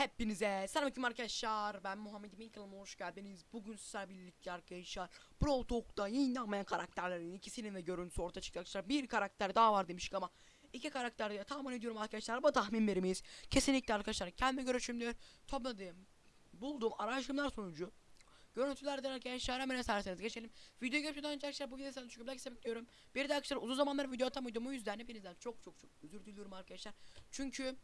Hepinize selamünaleyküm arkadaşlar. Ben Muhammed Emin kanalıma hoş geldiniz. Bugün sizlerle birlikte arkadaşlar Brawl Talk'ta yayınlanmayan karakterlerin ikisinin de görüntüsü ortaya çıktı arkadaşlar. Bir karakter daha var demiştik ama iki karakter diye tahmin ediyorum arkadaşlar. Bu tahminlerimiz kesinlikle arkadaşlar kendi görüşümdür. Topladığım, bulduğum araştırmalar sonucu Görüntülerden arkadaşlar hemen eserseniz geçelim. Video geçmeden önce arkadaşlar bu videoyu sana çünkü like bekliyorum. Bir de arkadaşlar uzun zamandır video atamıyordum o yüzden hepinizden çok çok çok özür diliyorum arkadaşlar. Çünkü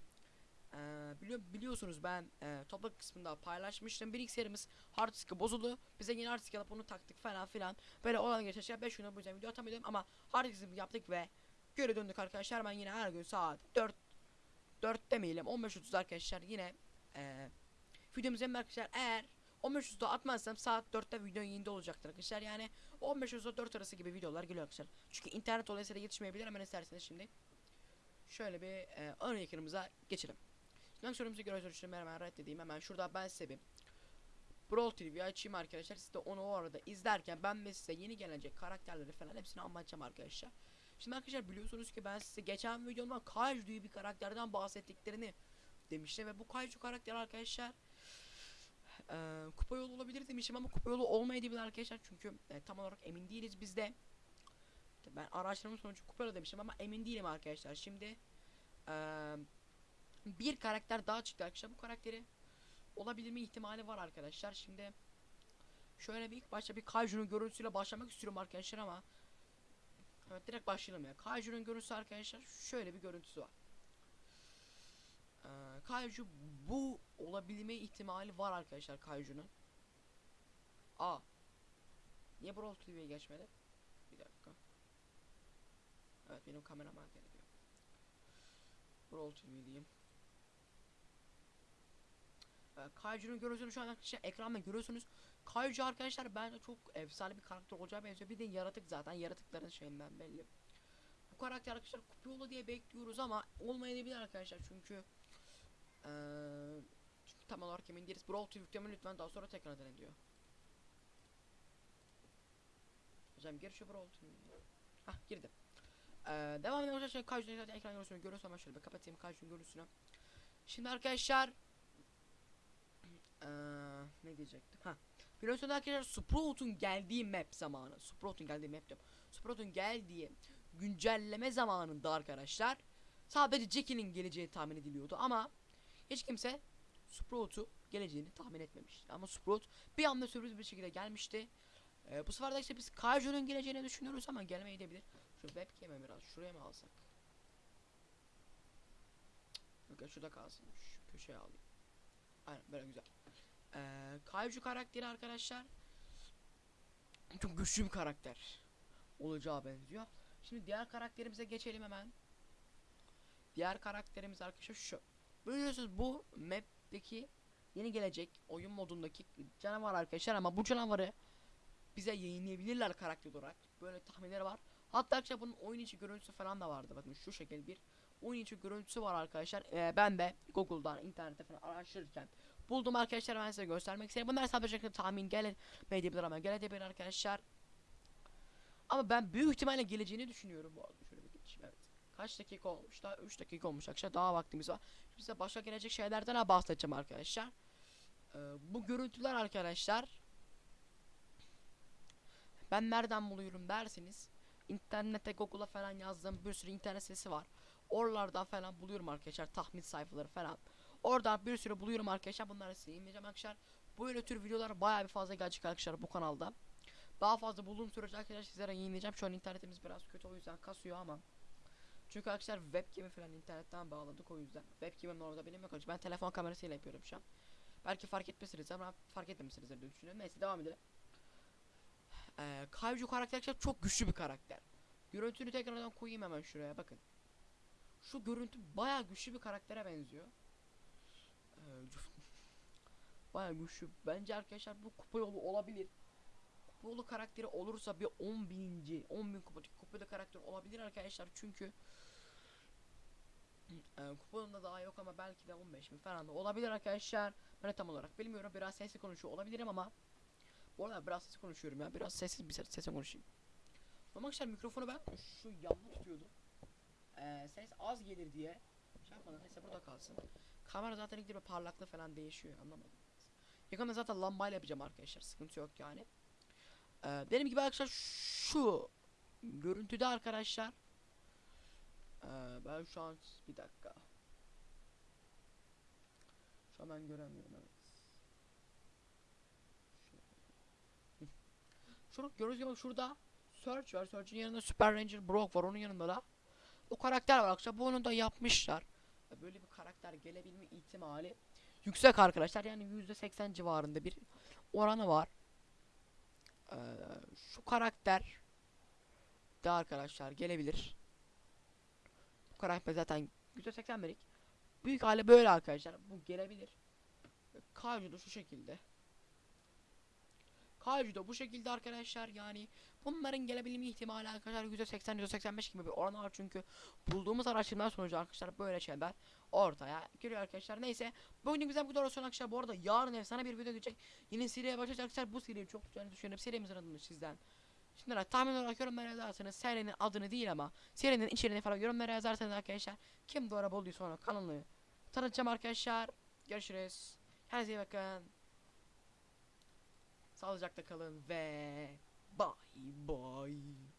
ee, biliyor, biliyorsunuz ben e, toprak kısmında paylaşmıştım. Serimiz hard disk'i bozuldu. Bize yeni hard disk alıp onu taktık falan filan. Böyle olan geçen 5 gün bu yüzden video atamıyordum ama hard disk'imizi yaptık ve geri döndük arkadaşlar. Ben yine her gün saat 4 4 demeyelim 15.30 arkadaşlar yine e, videomuzu arkadaşlar eğer 15.30'da atmazsam saat 4'te video yayında olacaktır arkadaşlar. Yani 15.30'da 4 arası gibi videolar geliyor arkadaşlar. Çünkü internet dolayısıyla yetişmeyebilir hemen isterseniz şimdi. Şöyle bir e, ön ekranımıza geçelim. Sorumuzu göre sonuçlarımı hemen reddedeyim. Hemen şurada ben size bir Brawl TV açayım arkadaşlar. Siz de onu o arada izlerken ben de size yeni gelecek karakterleri falan hepsini anlatacağım arkadaşlar. Şimdi arkadaşlar biliyorsunuz ki ben size geçen videomda Kaiju diye bir karakterden bahsettiklerini demiştim ve bu Kaiju karakter arkadaşlar e, kupa yolu olabilir demişim ama kupa yolu olmayabilir arkadaşlar çünkü e, tam olarak emin değiliz bizde. Ben araştırma sonucu kupa yolu demişim ama emin değilim arkadaşlar. Şimdi eee bir karakter daha çıktı arkadaşlar. Bu karakteri olabilir mi ihtimali var arkadaşlar. Şimdi şöyle bir ilk başta bir Kaiju'nun görüntüsüyle başlamak istiyorum arkadaşlar ama Evet direkt başlayalım ya. Kaiju'nun görüntüsü arkadaşlar şöyle bir görüntüsü var. Ee, Kaiju bu olabilme ihtimali var arkadaşlar Kaiju'nun. A. Niye Brawl TV'ye geçmedi? Bir dakika. Evet benim kameram hareket ediyor. Brawl TV diyeyim. Kaiju'nun görüntüsünü şu an arkadaşlar ekranda görüyorsunuz. Kaiju arkadaşlar bence çok efsane bir karakter olacağı benziyor. Bir de yaratık zaten yaratıkların şeyinden belli. Bu karakter arkadaşlar kupyolu diye bekliyoruz ama olmayabilir arkadaşlar çünkü ee, çünkü tam olarak emin değiliz. Brawl TV lütfen daha sonra tekrar deneyin diyor. Hocam gir şu Brawl TV. Hah girdim. Ee, devam edelim arkadaşlar. Zaten ekran görüntüsünü görüyoruz ama şöyle bir kapatayım Kaiju'nun görüntüsünü. Şimdi arkadaşlar ee, ne diyecektim? Ha. Biliyorsunuz arkadaşlar Sprout'un geldiği map zamanı. Sprout'un geldiği map diyorum. Sprout'un geldiği güncelleme zamanında arkadaşlar sadece Jackie'nin geleceği tahmin ediliyordu ama hiç kimse Sprout'u geleceğini tahmin etmemişti. Ama Sprout bir anda sürpriz bir şekilde gelmişti. Ee, bu sefer de işte biz Kaiju'nun geleceğini düşünüyoruz ama gelmeyebilir. Şu webcam'e biraz şuraya mı alsak? Yok şurada kalsın. Şu köşeye alayım. Aynen böyle güzel. Ee, Kaiju karakteri arkadaşlar çok güçlü bir karakter olacağı benziyor. Şimdi diğer karakterimize geçelim hemen. Diğer karakterimiz arkadaşlar şu. Biliyorsunuz bu map'teki yeni gelecek oyun modundaki canavar arkadaşlar ama bu canavarı bize yayınlayabilirler karakter olarak. Böyle tahminleri var. Hatta arkadaşlar bunun oyun içi görüntüsü falan da vardı. Bakın şu şekil bir oyun içi görüntüsü var arkadaşlar. Ee, ben de Google'dan, internette falan araştırırken buldum arkadaşlar. Ben size göstermek istedim. Bunlar sadece tahmin gelemeyebilir ama gelebilir arkadaşlar. Ama ben büyük ihtimalle geleceğini düşünüyorum bu arada. Şöyle bir geçeyim. Evet. Kaç dakika olmuş? Daha 3 dakika olmuş arkadaşlar. Daha vaktimiz var. Şimdi size başka gelecek şeylerden bahsedeceğim arkadaşlar. Ee, bu görüntüler arkadaşlar ben nereden buluyorum derseniz internete Google'a falan yazdığım bir sürü internet sitesi var. Oralardan falan buluyorum arkadaşlar tahmin sayfaları falan. Oradan bir sürü buluyorum arkadaşlar. Bunları size yayınlayacağım arkadaşlar. Böyle tür videolar bayağı bir fazla gelecek arkadaşlar bu kanalda. Daha fazla bulduğum sürece arkadaşlar sizlere yayınlayacağım. Şu an internetimiz biraz kötü o yüzden kasıyor ama. Çünkü arkadaşlar webcam'i falan internetten bağladık o yüzden. Webcam'im orada benim yok. Ben telefon kamerasıyla yapıyorum şu an. Belki fark etmesiniz ama fark etmemişsinizdir diye düşünüyorum. Neyse devam edelim. Ee, Kaiju karakter arkadaşlar çok güçlü bir karakter. Görüntünü tekrardan koyayım hemen şuraya bakın. Şu görüntü bayağı güçlü bir karaktere benziyor. Ee, bayağı güçlü. Bence arkadaşlar bu kupa yolu olabilir. Kupa yolu karakteri olursa bir 10 bininci, 10 bin kupa, kupa yolu karakter olabilir arkadaşlar çünkü e, kupa yolunda daha yok ama belki de 15 bin falan da olabilir arkadaşlar. Ben tam olarak bilmiyorum. Biraz sesli konuşuyor olabilirim ama bu arada biraz sesli konuşuyorum ya. Biraz sessiz bir ses, sesle konuşayım. Ama arkadaşlar mikrofonu ben şu yanlı tutuyordum. Ee, ses az gelir diye. Şey yapmadım. Neyse burada kalsın. kamera zaten ilk parlaklığı falan değişiyor anlamadım. Yakında zaten lambayla yapacağım arkadaşlar sıkıntı yok yani. Ee, benim gibi arkadaşlar şu görüntüde arkadaşlar. Ee, ben şu an bir dakika. Şu an ben göremiyorum evet. Şunu gördüğünüz gibi şurada Search var. Search'in yanında Super Ranger Brock var. Onun yanında da o karakter var arkadaşlar. Bunu da yapmışlar. Böyle bir karakter gelebilme ihtimali yüksek arkadaşlar. Yani %80 civarında bir oranı var. Ee, şu karakter de arkadaşlar gelebilir. Bu karakter zaten %80 belik. Büyük hali böyle arkadaşlar. Bu gelebilir. Da şu şekilde. Kaiju da bu şekilde arkadaşlar. Yani bunların gelebilme ihtimali arkadaşlar %80 %85 gibi bir oran var. Çünkü bulduğumuz araştırmalar sonucu arkadaşlar böyle şeyler ortaya giriyor arkadaşlar. Neyse bugün güzel bir video olsun arkadaşlar bu arada yarın efsane bir video gelecek. Yeni seriye başlayacak arkadaşlar. Bu seriyi çok güzel düşünüyorum. Serimizin adını sizden Şimdi tahmin olarak yorumlara yazarsanız serinin adını değil ama serinin içeriğini falan yorumlara yazarsanız arkadaşlar kim doğru bulduysa onu kanalını tanıtacağım arkadaşlar. Görüşürüz. Kendinize iyi bakın Sağlıcakla kalın ve bye bye.